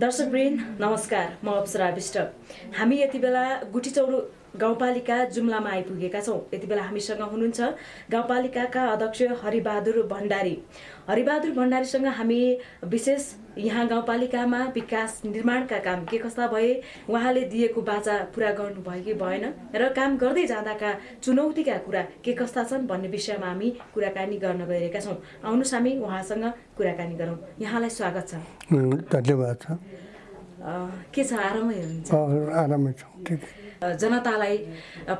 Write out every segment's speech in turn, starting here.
दर्शकवृन्द नमस्कार म अप्सरा विष्ट। हामी यति बेला गुठीचौर गाउँपालिका जुम्लामा आइपुगेका छौँ। यति बेला हामीसँग हुनुहुन्छ गाउँपालिकाका अध्यक्ष हरिबहादुर भण्डारी। हरिबहादुर भण्डारीसँग हामी विशेष यहाँ गाउँपालिकामा विकास निर्माणका काम के कस्ता भए उहाँले दिएको बाचा पुरा गर्नुभयो कि भएन र काम गर्दै जाँदाका चुनौतीका कुरा के कस्ता छन् भन्ने विषयमा हामी कुराकानी गर्न गइरहेका छौँ। आउनुहोस् हामी उहाँसँग कुराकानी गरौँ। यहाँलाई स्वागत छ। धन्यवाद छ। के छ? आरामै हुनुहुन्छ? आरामै छौँ। जनतालाई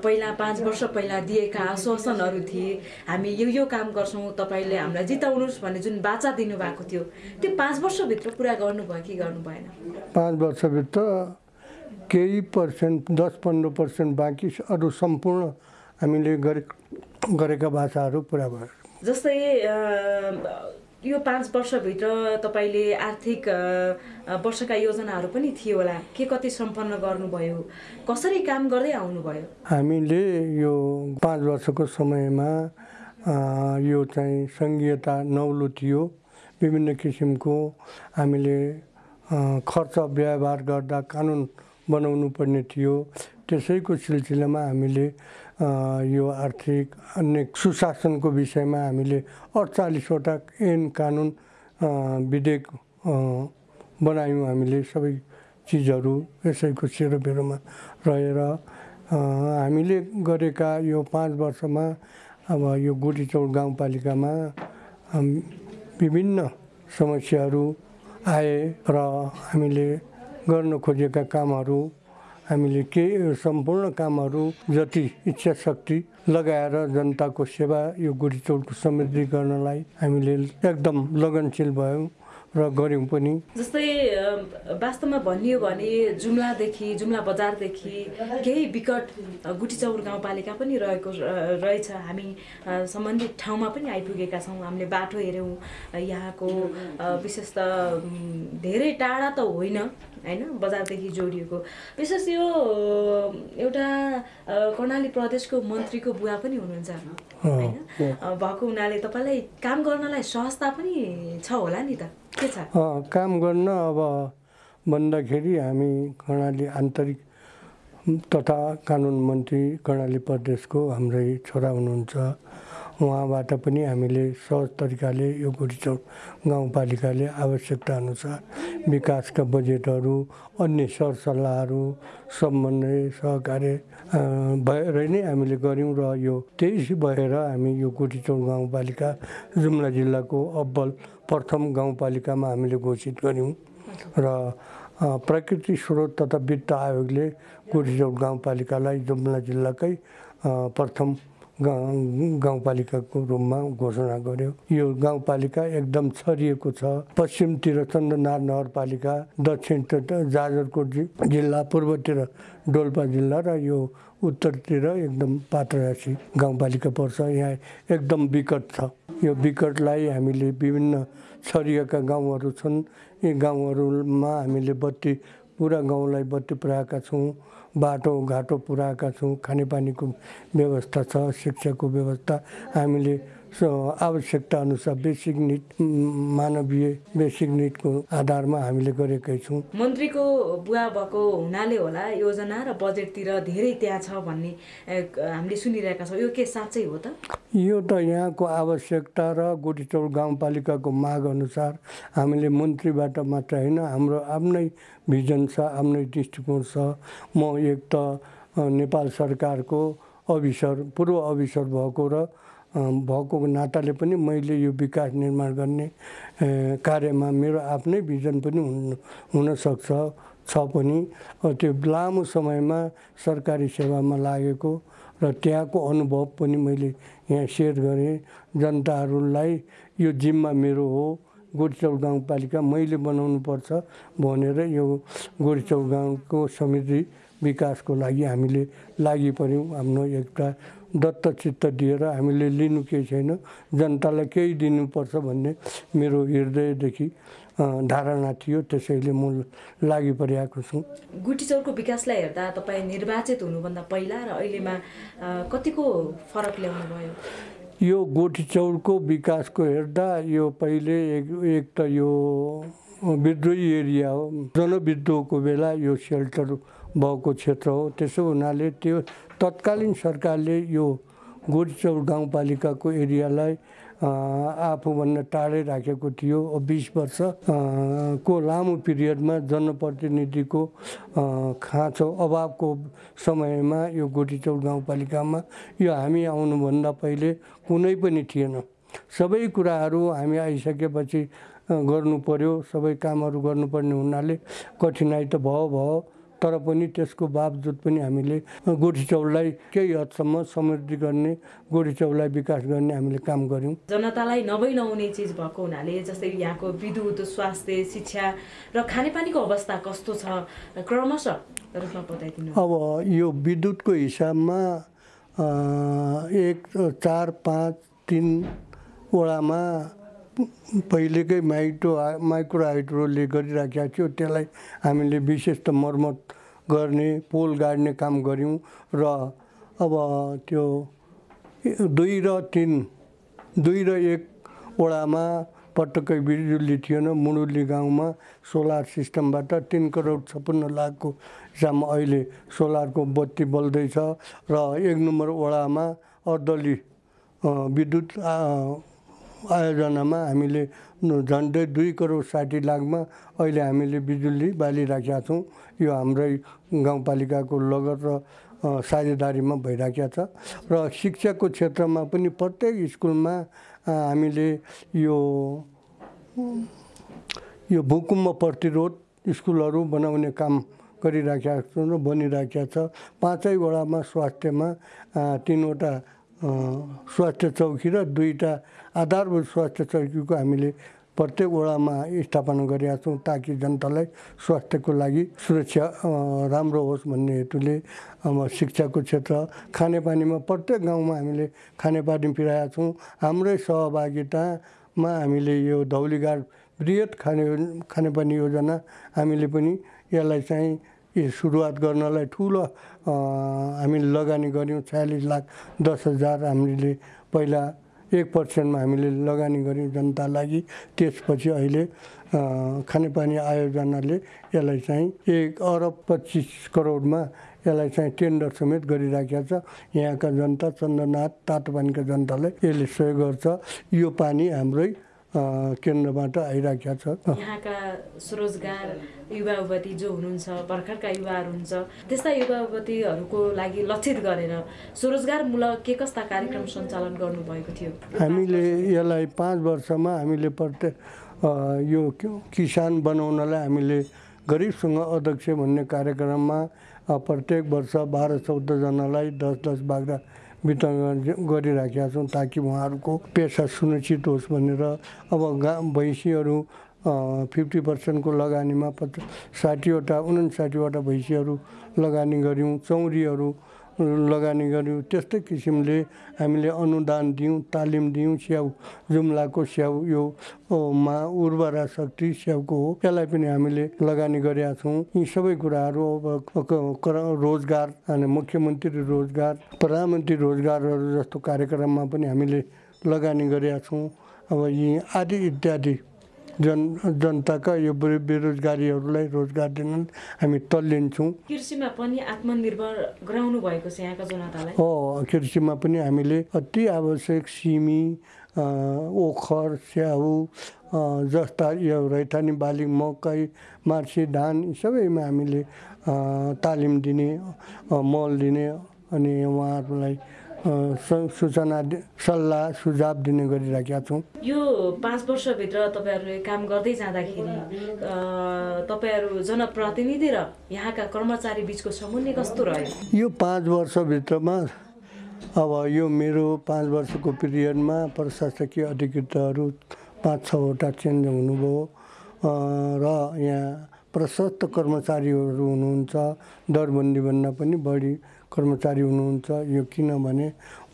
पहिला पाँच वर्ष पहिला दिएका आश्वासनहरू थिए। हामी यो यो काम गर्छौँ तपाईँले हामीलाई जिताउनुहोस् भन्ने जुन बाचा दिनुभएको थियो त्यो पाँच वर्षभित्र पुरा गर्नुभयो कि गर्नु भएन पाँच वर्षभित्र केही पर्सेन्ट दस पन्ध्र पर्सेन्ट बाँकी अरू सम्पूर्ण हामीले गरे गरेका भाषाहरू पुरा भयो। जस्तै यो पाँच वर्षभित्र तपाईँले आर्थिक वर्षका योजनाहरू पनि थियो होला। के कति सम्पन्न गर्नुभयो? कसरी काम गर्दै आउनुभयो? हामीले यो पाँच वर्षको समयमा यो चाहिँ सङ्घीयता नौलो थियो। विभिन्न किसिमको हामीले खर्च व्यवहार गर्दा कानुन बनाउनु पर्ने थियो। त्यसैको सिलसिलामा हामीले यो आर्थिक अन्य सुशासनको विषयमा हामीले अडचालिसवटा ऐन कानुन विधेयक बनायौँ हामीले सबै चिजहरू यसैको सेरोबेरोमा रहेर हामीले गरेका यो पाँच वर्षमा अब यो गोटीचौर गाउँपालिकामा विभिन्न समस्याहरू आए र हामीले गर्न खोजेका कामहरू हामीले के सम्पूर्ण कामहरू जति इच्छा शक्ति लगाएर जनताको सेवा यो गुडीचौरको समृद्धि गर्नलाई हामीले एकदम लगनशील भयौँ। र गऱ्यौँ पनि। जस्तै वास्तवमा भनियो भने जुम्लादेखि जुम्ला बजारदेखि केही विकट गुटीचौर गाउँपालिका पनि रहेको रहेछ। हामी सम्बन्धित ठाउँमा पनि आइपुगेका छौँ। हामीले बाटो हेऱ्यौँ। यहाँको विशेष त धेरै टाढा त होइन होइन? बजारदेखि जोडिएको। विशेष यो एउटा कर्णाली प्रदेशको मन्त्रीको बुवा पनि हुनुहुन्छ होइन? भएको हुनाले तपाईँलाई काम गर्नलाई सहजता पनि छ होला नि त। काम गर्न अब भन्दाखेरि हामी कर्णाली आन्तरिक तथा कानुन मन्त्री कर्णाली प्रदेशको हाम्रै छोरा हुनुहुन्छ। उहाँबाट पनि हामीले सहज तरिकाले यो गुडीचौर गाउँपालिकाले आवश्यकता अनुसार विकासका बजेटहरू अन्य सरसल्लाहहरू समन्वय सहकार्य भएर नै हामीले गऱ्यौँ र यो त्यही भएर हामी यो गुडीचौर गाउँपालिका जुम्ला जिल्लाको अब्बल प्रथम गाउँपालिकामा हामीले घोषित गऱ्यौँ र प्रकृति स्रोत तथा वित्त आयोगले गुडीचौर गाउँपालिकालाई जुम्ला जिल्लाकै प्रथम गाउँ गाउँपालिकाको रूपमा घोषणा गर्यो। यो गाउँपालिका एकदम छरिएको छ। पश्चिमतिर चन्द्रनाथ नगरपालिका दक्षिण जाजरकोट जिल्ला पूर्वतिर डोल्पा जिल्ला र यो उत्तरतिर एकदम पात्ररासी गाउँपालिका पर्छ। यहाँ एकदम विकट छ। यो विकटलाई हामीले विभिन्न छरिएका गाउँहरू छन्। यी गाउँहरूमा हामीले बत्ती पुरा गाउँलाई बत्ती पुऱ्याएका छौँ। बाटो घाटो पुऱ्याएका छौँ खानेपानीको व्यवस्था छ शिक्षाको व्यवस्था। हामीले आवश्यकता अनुसार बेसिक निड मानवीय बेसिक निडको आधारमा हामीले गरेकै छौँ। मन्त्रीको बुवा भएको हुनाले होला योजना र बजेटतिर धेरै त्यहाँ छ भन्ने हामीले सुनिरहेका छौँ। यो के साँच्चै हो त? यो त यहाँको आवश्यकता र गोटीचौर गाउँपालिकाको माग अनुसार हामीले मन्त्रीबाट मात्र होइन हाम्रो आफ्नै भिजन छ आफ्नै दृष्टिकोण छ। म एक त नेपाल सरकारको अफिसर पूर्व अफिसर भएको र भएको नाताले पनि मैले यो विकास निर्माण गर्ने कार्यमा मेरो आफ्नै भिजन पनि हुन हुनसक्छ छ पनि। त्यो लामो समयमा सरकारी सेवामा लागेको र त्यहाँको अनुभव पनि मैले यहाँ सेयर गरेँ। जनताहरूलाई यो जिम्मा मेरो हो। गोडचौर गाउँपालिका मैले बनाउनु पर्छ भनेर यो गोडचौर गाउँको समृद्धि विकासको लागि हामीले लागि पऱ्यौँ आफ्नो एउटा दत्तचित्त दिएर हामीले लिनु केही छैन। जनतालाई केही दिनुपर्छ भन्ने मेरो हृदयदेखि धारणा थियो। त्यसैले म लागि परिआएको छु। गुटीचौरको विकासलाई हेर्दा तपाईँ निर्वाचित हुनुभन्दा पहिला र अहिलेमा कतिको फरक ल्याउनु भयो? यो गोठी चौरको विकासको हेर्दा यो पहिले एक एक त यो विद्रोही एरिया हो। जनविद्रोहको बेला यो सेल्टर भएको क्षेत्र हो। त्यसो हुनाले त्यो तत्कालीन सरकारले यो गोरीचौर गाउँपालिकाको एरियालाई आफूभन्दा टाढै राखेको थियो। बिस वर्ष को लामो पिरियडमा जनप्रतिनिधिको खाँचो अभावको समयमा यो गोटीचौर गाउँपालिकामा यो हामी आउनुभन्दा पहिले कुनै पनि थिएन। सबै कुराहरू हामी आइसकेपछि गर्नु पर्यो। सबै कामहरू गर्नुपर्ने हुनाले कठिनाइ त भयो भयो। तर पनि त्यसको बावजुद पनि हामीले गोठी चौललाई केही हदसम्म समृद्धि गर्ने गोठी चौललाई विकास गर्ने हामीले काम गऱ्यौँ। जनतालाई नभई नहुने चिज भएको हुनाले जस्तै यहाँको विद्युत स्वास्थ्य शिक्षा र खानेपानीको अवस्था कस्तो छ क्रमशः बताइदिनु अब यो विद्युतको हिसाबमा एक चार पाँच तिनवटामा पहिलेकै माइटो माइक्रो हाइड्रोले गरिराखेका थियो। त्यसलाई हामीले विशेष त मर्मत गर्ने पोल गाड्ने काम गऱ्यौँ र अब त्यो दुई र तिन दुई र एकवटामा पटक्कै बिजुली थिएन। मुडुली गाउँमा सोलर सिस्टमबाट तिन करोड छप्पन्न लाखको हिसाबमा अहिले सोलरको बत्ती बल्दैछ र एक नम्बर वडामा अर्दली विद्युत आयोजनामा हामीले झन्डै दुई करोड साठी लाखमा अहिले हामीले बिजुली बालिराखेका छौँ। यो हाम्रै गाउँपालिकाको लगत र साझेदारीमा भइराखेको छ। र शिक्षाको क्षेत्रमा पनि प्रत्येक स्कुलमा हामीले यो यो भूकम्प प्रतिरोध स्कुलहरू बनाउने काम गरिराखेका छौँ र बनिराखेका छ। पाँचैवटामा स्वास्थ्यमा तिनवटा स्वास्थ्य चौकी र दुईवटा आधारभूत स्वास्थ्य चौकीको हामीले प्रत्येक वडामा स्थापना गरेका छौँ ताकि जनतालाई स्वास्थ्यको लागि सुरक्षा राम्रो होस् भन्ने हेतुले अब शिक्षाको क्षेत्र खानेपानीमा प्रत्येक गाउँमा हामीले खानेपानी पुर्याएका छौँ। हाम्रै सहभागितामा हामीले यो धौलीघाट बृहत खाने खानेपानी योजना हामीले पनि यसलाई चाहिँ सुरुवात गर्नलाई ठुलो हामीले लगानी गऱ्यौँ छयालिस लाख दस हजार हामीले पहिला एक पर्सेन्टमा हामीले लगानी गऱ्यौँ जनता लागि। त्यसपछि अहिले खानेपानी आयोजनाले यसलाई चाहिँ एक अरब पच्चिस करोडमा यसलाई चाहिँ टेन्डर समेत गरिराखेको छ। यहाँका जनता चन्द्रनाथ तातो पानीका जनतालाई यसले सहयोग गर्छ। यो पानी हाम्रै केन्द्रबाट आइराखेका छ। यहाँका स्वरोजगार युवा युवती जो हुनुहुन्छ भर्खरका युवाहरू हुन्छ त्यस्ता युवा युवतीहरूको लागि लक्षित गरेर स्वरोजगारमूलक के कस्ता कार्यक्रम सञ्चालन गर्नुभएको थियो? हामीले यसलाई पाँच वर्षमा हामीले प्रत्येक यो किसान बनाउनलाई हामीले गरिबसँग अध्यक्ष भन्ने कार्यक्रममा प्रत्येक वर्ष बाह्र चौधजनालाई दस दस बाख्रा वितरण गरिराखेका छौँ ताकि उहाँहरूको पेसा सुनिश्चित होस् भनेर अब गा भैँसीहरू फिफ्टी पर्सेन्टको लगानीमा पचास साठीवटा उन्साठीवटा भैँसीहरू लगानी गऱ्यौँ चौरीहरू लगानी गऱ्यौँ त्यस्तै किसिमले हामीले अनुदान दियौँ तालिम दियौँ। स्याउ जुम्लाको स्याउ यो मा उर्वरा शक्ति स्याउको हो। यसलाई पनि हामीले लगानी गरेका छौँ। यी सबै कुराहरू अब रोजगार अनि मुख्यमन्त्री रोजगार प्रधानमन्त्री रोजगारहरू जस्तो कार्यक्रममा पनि हामीले लगानी गरेका छौँ। अब यी आदि इत्यादि जन जनताका यो बेरोजगारीहरूलाई रोजगार दिन हामी तल्लिन्छौँ। कृषिमा पनि आत्मनिर्भर गराउनु भएको छ यहाँका जनतालाई? हो कृषिमा पनि हामीले अति आवश्यक सिमी ओखर स्याउ जस्ता यो रैथानी बाली मकै मार्सी धान सबैमा हामीले तालिम दिने मल दिने अनि उहाँहरूलाई सूचना सल्लाह सुझाव दिने गरिराखेका छौँ। यो पाँच वर्षभित्र तपाईँहरूले काम गर्दै जाँदाखेरि तपाईँहरू जनप्रतिनिधि र यहाँका कर्मचारी बिचको समन्वय कस्तो रह्यो? यो पाँच वर्षभित्रमा अब यो मेरो पाँच वर्षको पिरियडमा प्रशासकीय अधिकृतहरू पाँच छवटा चेन्ज हुनुभयो। र यहाँ प्रशस्त कर्मचारीहरू हुनुहुन्छ। दरबन्दीभन्दा पनि बढी कर्मचारी हुनुहुन्छ। यो किनभने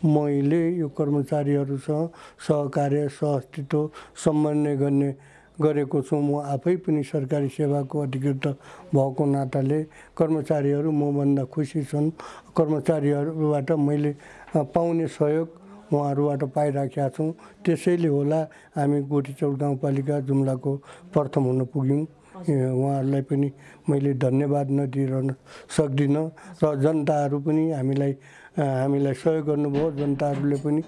मैले यो कर्मचारीहरूसँग सहकार्य सहअस्तित्व समन्वय गर्ने गरेको छु। म आफै पनि सरकारी सेवाको अधिकृत भएको नाताले कर्मचारीहरू मभन्दा खुसी छन्। कर्मचारीहरूबाट मैले पाउने सहयोग उहाँहरूबाट पाइराखेका छौँ। त्यसैले होला हामी गोटीचौर गाउँपालिका जुम्लाको प्रथम हुन पुग्यौँ। उहाँहरूलाई पनि मैले धन्यवाद नदिइरहन सक्दिनँ र जनताहरू पनि हामीलाई हामीलाई सहयोग गर्नुभयो। जनताहरूले पनि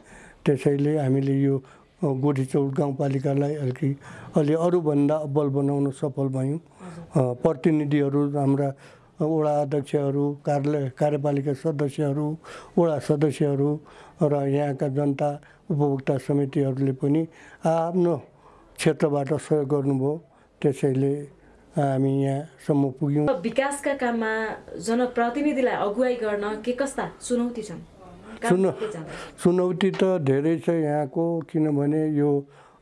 त्यसैले हामीले यो गोठीचौर गाउँपालिकालाई अलिकति अलि अरूभन्दा अब्बल बनाउन सफल भयौँ। प्रतिनिधिहरू हाम्रा वडा अध्यक्षहरू कार्यालय कार्यपालिका सदस्यहरू वडा सदस्यहरू र यहाँका जनता उपभोक्ता समितिहरूले पनि आफ्नो क्षेत्रबाट सहयोग गर्नुभयो। त्यसैले हामी यहाँसम्म पुग्यौँ। विकासका काममा जनप्रतिनिधिलाई अगुवाई गर्न के कस्ता चुनौती छन्? चुनौ-? चुनौती त धेरै छ यहाँको किनभने यो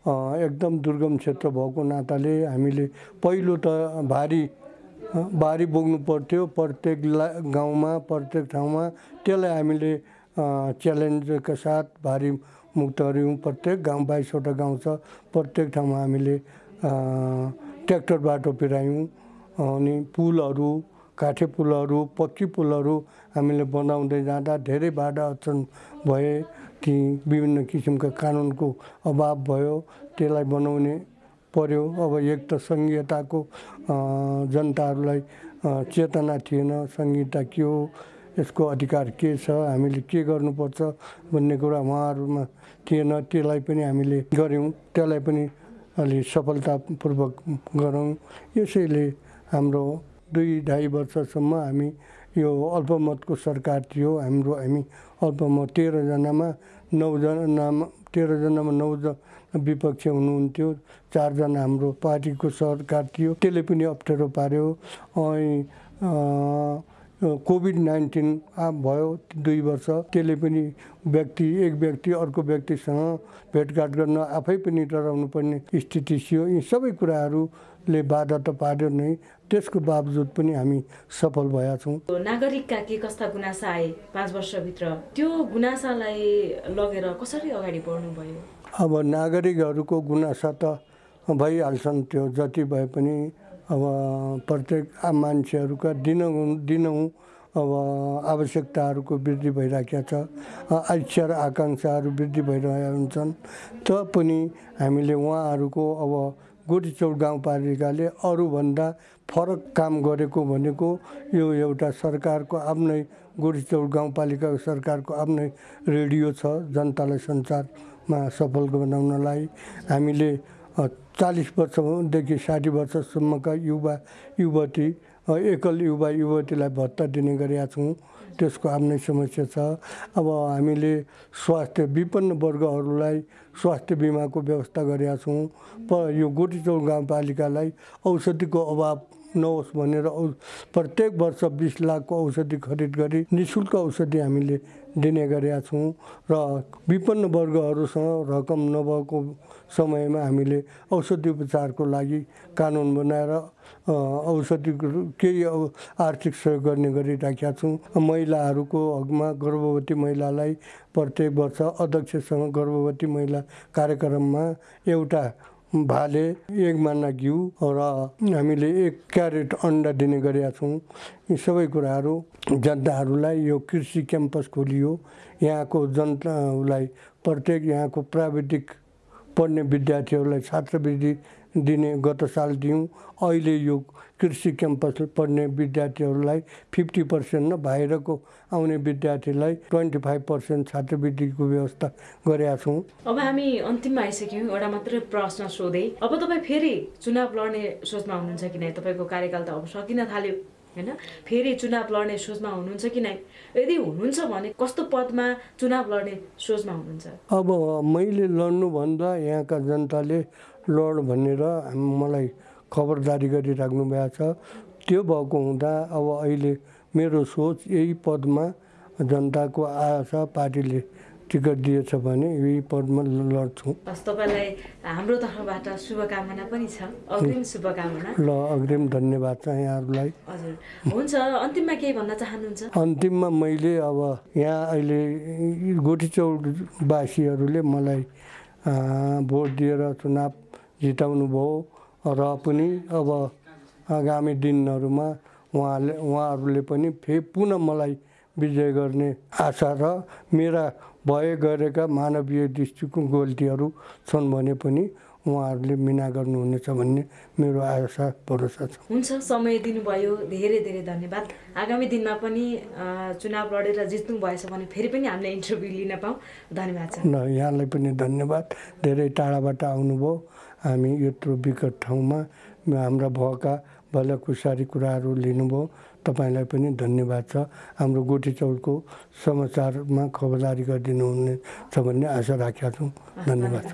एकदम दुर्गम क्षेत्र भएको नाताले हामीले पहिलो त भारी भारी बोक्नु पर्थ्यो। प्रत्येक ला गाउँमा प्रत्येक ठाउँमा त्यसलाई हामीले च्यालेन्जका साथ भारी मुक्त गऱ्यौँ प्रत्येक गाउँ बाइसवटा गाउँ छ। प्रत्येक ठाउँमा हामीले ट्र्याक्टर बाटो पिरायौँ अनि पुलहरू काठे पुलहरू पक्की पुलहरू हामीले बनाउँदै जाँदा धेरै बाधा अडचन भए ती विभिन्न किसिमका कानुनको अभाव भयो त्यसलाई बनाउने पर्यो। अब एक त सङ्घीयताको जनताहरूलाई चेतना थिएन संहिता के हो यसको अधिकार के छ हामीले के गर्नुपर्छ भन्ने कुरा उहाँहरूमा थिएन त्यसलाई पनि हामीले गऱ्यौँ। त्यसलाई पनि अलि सफलतापूर्वक गरौँ। यसैले हाम्रो दुई ढाई वर्षसम्म हामी यो अल्पमतको सरकार थियो। हाम्रो हामी अल्पमत तेह्रजनामा नौजनामा तेह्रजनामा नौजना विपक्ष हुनुहुन्थ्यो। चारजना हाम्रो पार्टीको सरकार थियो। त्यसले पनि अप्ठ्यारो पार्यो। अनि कोभिड नाइन्टिन भयो दुई वर्ष। त्यसले पनि व्यक्ति एक व्यक्ति अर्को व्यक्तिसँग भेटघाट गर्न आफै पनि डराउनु पर्ने स्थिति थियो। यी सबै कुराहरूले बाधा त पार्यो नै। त्यसको बावजुद पनि हामी सफल भएका छौँ। नागरिकका के कस्ता गुनासा आए पाँच वर्षभित्र? त्यो गुनासालाई लगेर कसरी अगाडि बढ्नुभयो? अब नागरिकहरूको गुनासा त भइहाल्छन् त्यो जति भए पनि अब प्रत्येक आम मान्छेहरूका दिनहुँ दिनहुँ अब आवश्यकताहरूको वृद्धि भइरहेको छ। इच्छा र आकाङ्क्षाहरू वृद्धि भइरहेका हुन्छन्। त पनि हामीले उहाँहरूको अब गोटीचौर गाउँपालिकाले अरूभन्दा फरक काम गरेको भनेको यो एउटा सरकारको आफ्नै गोटीचौर गाउँपालिकाको सरकारको आफ्नै रेडियो छ जनतालाई सञ्चारमा सफल बनाउनलाई। हामीले चालिस वर्षदेखि साठी वर्षसम्मका युवा युवती एकल युवा युवतीलाई भत्ता दिने गरेका छौँ। त्यसको आफ्नै समस्या छ। अब हामीले स्वास्थ्य विपन्न वर्गहरूलाई स्वास्थ्य बिमाको व्यवस्था गरेका छौँ। प यो गोटीचौर गाउँपालिकालाई औषधिको अभाव नहोस् भनेर औ प्रत्येक वर्ष बिस लाखको औषधि खरिद गरी नि शुल्क औषधि हामीले दिने गरेका छौँ। र विपन्न वर्गहरूसँग रकम नभएको समयमा हामीले औषधि उपचारको लागि कानुन बनाएर अ, औषधिको केही आर्थिक सहयोग गर्ने गरिराखेका छौँ। महिलाहरूको हकमा गर्भवती महिलालाई प्रत्येक वर्ष अध्यक्षसँग गर्भवती महिला कार्यक्रममा एउटा भाले एक माना घिउ र हामीले एक क्यारेट अन्डा दिने गरेका छौँ। यी सबै कुराहरू जनताहरूलाई यो कृषि क्याम्पस खोलियो। यहाँको जनतालाई प्रत्येक यहाँको प्राविधिक पढ्ने विद्यार्थीहरूलाई छात्रवृत्ति दिने गत साल दियौँ अहिले यो कृषि क्याम्पस पढ्ने विद्यार्थीहरूलाई फिफ्टी पर्सेन्ट न बाहिरको आउने विद्यार्थीलाई ट्वेन्टी फाइभ पर्सेन्ट छात्रवृत्तिको व्यवस्था गरेका छौँ। अब हामी अन्तिममा आइसक्यौँ। एउटा मात्रै प्रश्न सोधेँ। अब तपाईँ फेरि चुनाव लड्ने सोचमा हुनुहुन्छ कि नै तपाईँको कार्यकाल त अब सकिन थाल्यो। होइन? फेरि चुनाव लड्ने सोचमा हुनुहुन्छ कि नै? यदि हुनुहुन्छ भने कस्तो पदमा चुनाव लड्ने सोचमा हुनुहुन्छ? अब मैले लड्नुभन्दा यहाँका जनताले लड भनेर मलाई खबरदारी गरिराख्नु भएको छ। त्यो भएको हुँदा अब अहिले मेरो सोच यही पदमा जनताको आशा पार्टीले टिकट दिएछ भने यही पदमा लड्छु। हस् तपाईँलाई हाम्रो तर्फबाट शुभकामना पनि छ। अग्रिम शुभकामना। ल अग्रिम धन्यवाद छ यहाँहरूलाई। हजुर। हुन्छ अन्तिममा केही भन्न चाहनुहुन्छ? अन्तिममा मैले अब यहाँ अहिले गोठीचौरवासीहरूले मलाई भोट दिएर चुनाव जिताउनु भयो र पनि अब आगामी दिनहरूमा उहाँले उहाँहरूले पनि फे पुनः मलाई विजय गर्ने आशा र मेरा भए गरेका मानवीय दृष्टिको गल्तीहरू छन् भने पनि उहाँहरूले मिना गर्नुहुनेछ भन्ने मेरो आशा भरोसा छ। हुन्छ समय दिनुभयो। धेरै धेरै धन्यवाद। आगामी दिनमा पनि चुनाव लडेर जित्नु भएछ भने फेरि पनि हामीले इन्टरभ्यू लिन पाऊँ। धन्यवाद छ ल यहाँलाई पनि धन्यवाद। धेरै टाढाबाट आउनुभयो। हामी यत्रो विकट ठाउँमा हाम्रा भएका भलाकुसारी कुराहरू लिनुभयो। तपाईँलाई पनि धन्यवाद छ। हाम्रो गोठी चौरको समाचारमा खबरदारी गरिदिनु छ भन्ने आशा राखेका छौँ। धन्यवाद।